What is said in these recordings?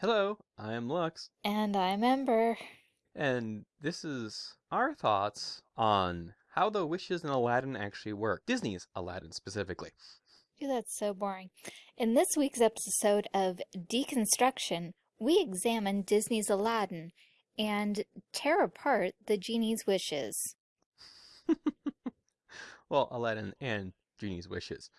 Hello, I'm Lux, And I'm Ember. and this is our thoughts on how the wishes in Aladdin actually work. Disney's Aladdin specifically. Ooh, that's so boring. In this week's episode of Deconstruction, we examine Disney's Aladdin and tear apart the genie's wishes. well, Aladdin and Genie's wishes.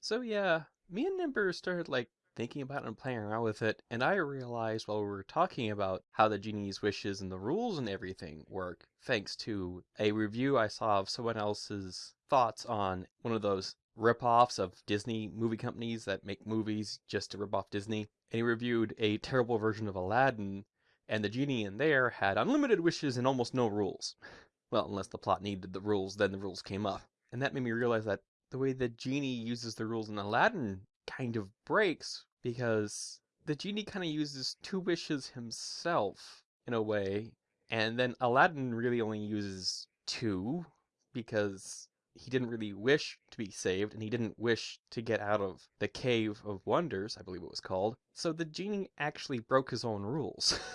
So yeah, me and Ember started like thinking about it and playing around with it, and I realized while we were talking about how the genie's wishes and the rules and everything work, thanks to a review I saw of someone else's thoughts on one of those rip-offs of Disney movie companies that make movies just to rip off Disney. And he reviewed a terrible version of Aladdin, and the genie in there had unlimited wishes and almost no rules. Well, unless the plot needed the rules, then the rules came up. And that made me realize that the way the genie uses the rules in Aladdin kind of breaks because the genie kind of uses two wishes himself in a way, and then Aladdin really only uses two because he didn't really wish to be saved and he didn't wish to get out of the Cave of Wonders, I believe it was called. So the genie actually broke his own rules.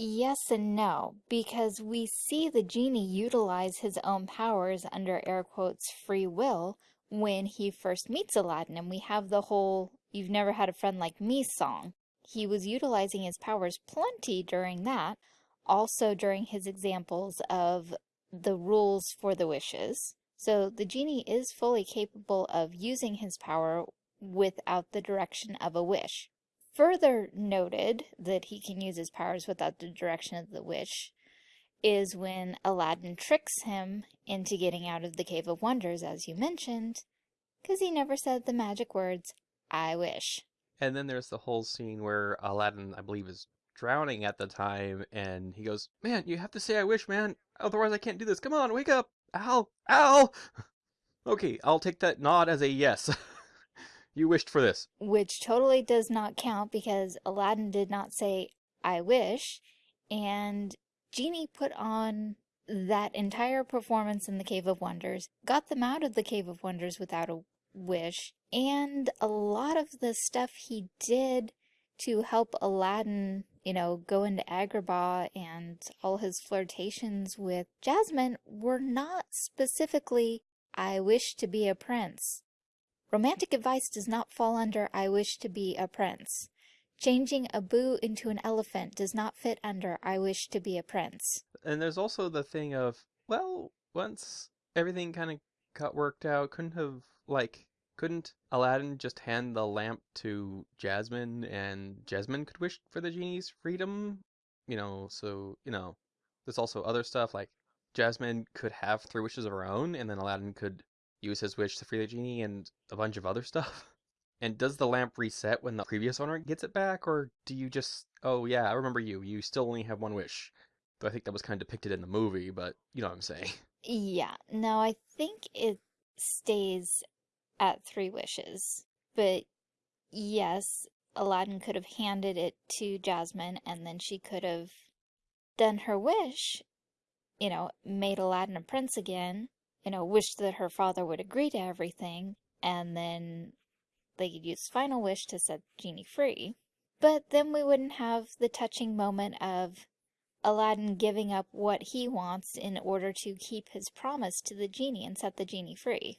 Yes and no, because we see the genie utilize his own powers under air quotes free will when he first meets Aladdin, and we have the whole You've Never Had a Friend Like Me song. He was utilizing his powers plenty during that, also during his examples of the rules for the wishes. So the genie is fully capable of using his power without the direction of a wish. Further noted that he can use his powers without the direction of the wish is when Aladdin tricks him into getting out of the Cave of Wonders, as you mentioned, because he never said the magic words, I wish. And then there's the whole scene where Aladdin, I believe, is drowning at the time, and he goes, Man, you have to say I wish, man. Otherwise I can't do this. Come on, wake up. Al, Al. Okay, I'll take that nod as a yes. you wished for this. Which totally does not count because Aladdin did not say, I wish, and Genie put on that entire performance in the Cave of Wonders, got them out of the Cave of Wonders without a wish, and a lot of the stuff he did to help Aladdin, you know, go into Agrabah and all his flirtations with Jasmine were not specifically, I wish to be a prince. Romantic advice does not fall under I wish to be a prince. Changing Abu into an elephant does not fit under I wish to be a prince. And there's also the thing of, well, once everything kind of got worked out, couldn't have, like, couldn't Aladdin just hand the lamp to Jasmine and Jasmine could wish for the genie's freedom? You know, so, you know, there's also other stuff like Jasmine could have three wishes of her own and then Aladdin could use his wish to free the genie and a bunch of other stuff. And does the lamp reset when the previous owner gets it back, or do you just, oh yeah, I remember you, you still only have one wish? Though I think that was kind of depicted in the movie, but you know what I'm saying. Yeah, no, I think it stays at three wishes. But yes, Aladdin could have handed it to Jasmine and then she could have done her wish, you know, made Aladdin a prince again, you know, wished that her father would agree to everything, and then they could use final wish to set the Genie free. But then we wouldn't have the touching moment of Aladdin giving up what he wants in order to keep his promise to the genie and set the genie free.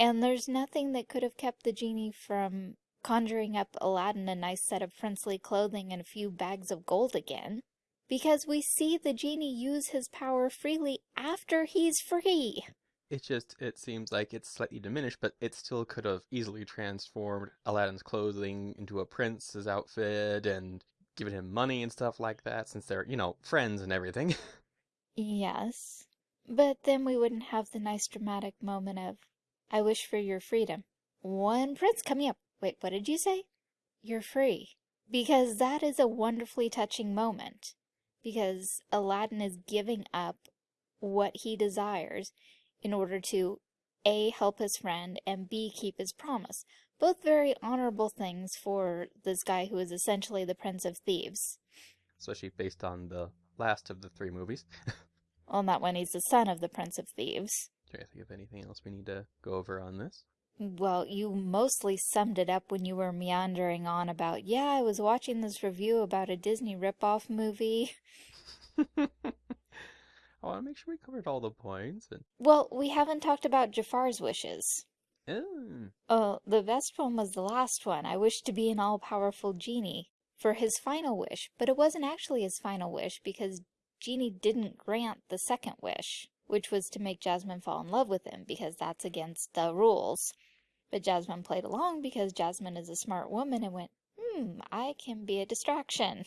And there's nothing that could have kept the genie from conjuring up Aladdin a nice set of princely clothing and a few bags of gold again, because we see the genie use his power freely after he's free. It just, it seems like it's slightly diminished, but it still could have easily transformed Aladdin's clothing into a prince's outfit and given him money and stuff like that, since they're, you know, friends and everything. yes, but then we wouldn't have the nice dramatic moment of, I wish for your freedom. One prince coming up. Wait, what did you say? You're free. Because that is a wonderfully touching moment. Because Aladdin is giving up what he desires in order to A. help his friend and B. keep his promise. Both very honorable things for this guy who is essentially the Prince of Thieves. Especially based on the last of the three movies. well, not when he's the son of the Prince of Thieves. Do you think of anything else we need to go over on this? Well, you mostly summed it up when you were meandering on about, yeah, I was watching this review about a Disney ripoff movie. I want to make sure we covered all the points. And Well, we haven't talked about Jafar's wishes. oh, Oh, the best one was the last one. I wish to be an all-powerful genie for his final wish, but it wasn't actually his final wish because Genie didn't grant the second wish, which was to make Jasmine fall in love with him because that's against the rules. But Jasmine played along because Jasmine is a smart woman and went, hmm, I can be a distraction.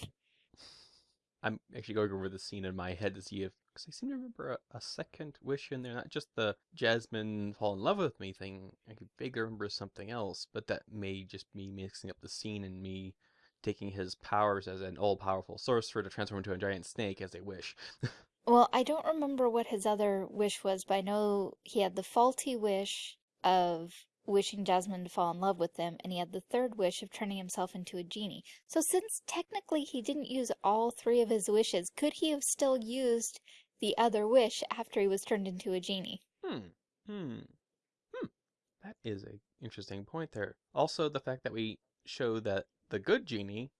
I'm actually going over the scene in my head to see if, because I seem to remember a, a second wish in there, not just the Jasmine fall in love with me thing. I could vaguely remember something else, but that may just be mixing up the scene and me taking his powers as an all-powerful sorcerer to transform into a giant snake as a wish. Well, I don't remember what his other wish was, but I know he had the faulty wish of wishing Jasmine to fall in love with him, and he had the third wish of turning himself into a genie. So since technically he didn't use all three of his wishes, could he have still used the other wish after he was turned into a genie? Hmm. Hmm. Hmm. That is an interesting point there. Also, the fact that we show that the good genie,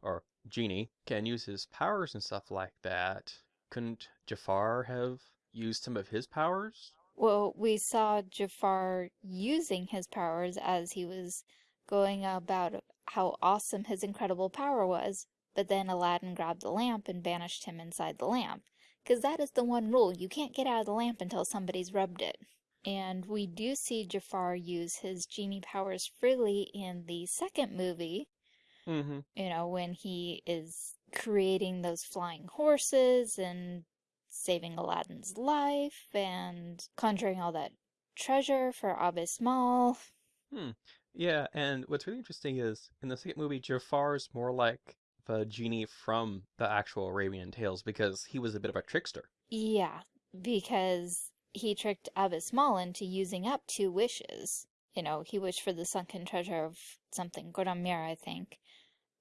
or genie, can use his powers and stuff like that. Couldn't Jafar have used some of his powers? Well, we saw Jafar using his powers as he was going about how awesome his incredible power was, but then Aladdin grabbed the lamp and banished him inside the lamp. Because that is the one rule, you can't get out of the lamp until somebody's rubbed it. And we do see Jafar use his genie powers freely in the second movie, Mm-hmm. you know, when he is creating those flying horses and saving Aladdin's life and conjuring all that treasure for Abis Mal. Hmm. Yeah, and what's really interesting is in the second movie, Jafar is more like the genie from the actual Arabian Tales because he was a bit of a trickster. Yeah, because he tricked Abis Mal into using up two wishes. You know, he wished for the sunken treasure of something, Godamir, I think.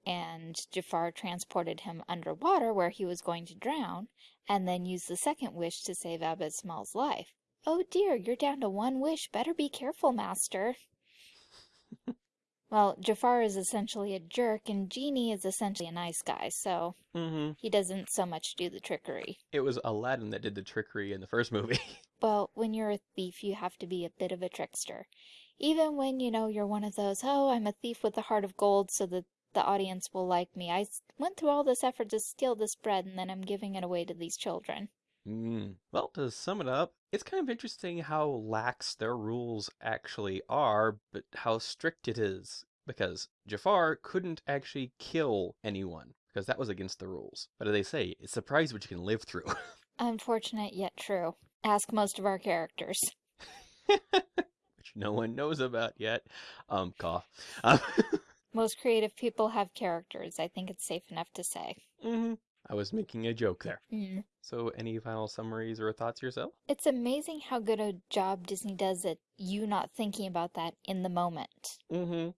And Jafar transported him underwater where he was going to drown, and then used the second wish to save Abis Mal's life. Oh dear, you're down to one wish. Better be careful, master. well, Jafar is essentially a jerk, and Genie is essentially a nice guy, so Mm-hmm. he doesn't so much do the trickery. It was Aladdin that did the trickery in the first movie. Well, when you're a thief, you have to be a bit of a trickster. Even when, you know, you're one of those, oh, I'm a thief with a heart of gold so that the audience will like me. I went through all this effort to steal this bread and then I'm giving it away to these children. Mm. Well, to sum it up, it's kind of interesting how lax their rules actually are, but how strict it is. Because Jafar couldn't actually kill anyone, because that was against the rules. But as they say, it's surprised what you can live through. Unfortunate yet true. Ask most of our characters. Which no one knows about yet. Um, cough. Um, Most creative people have characters. I think it's safe enough to say. mhm. I was making a joke there. Mm. So, any final summaries or thoughts yourself? It's amazing how good a job Disney does at you not thinking about that in the moment. Mm-hmm.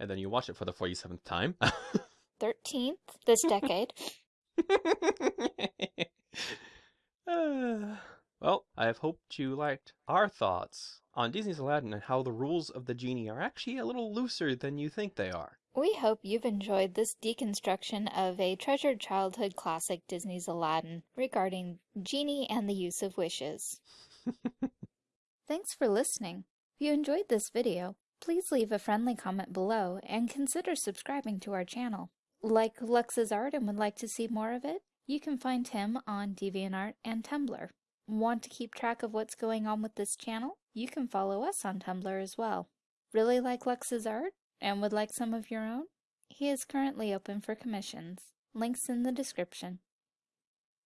And then you watch it for the 47th time. 13th this decade. Uh, well, I have hoped you liked our thoughts on Disney's Aladdin and how the rules of the genie are actually a little looser than you think they are. We hope you've enjoyed this deconstruction of a treasured childhood classic Disney's Aladdin regarding Genie and the use of wishes. Thanks for listening. If you enjoyed this video, please leave a friendly comment below and consider subscribing to our channel. Like Lux's art and would like to see more of it? You can find him on DeviantArt and Tumblr. Want to keep track of what's going on with this channel? You can follow us on Tumblr as well. Really like Lux's art? and would like some of your own? He is currently open for commissions. Links in the description.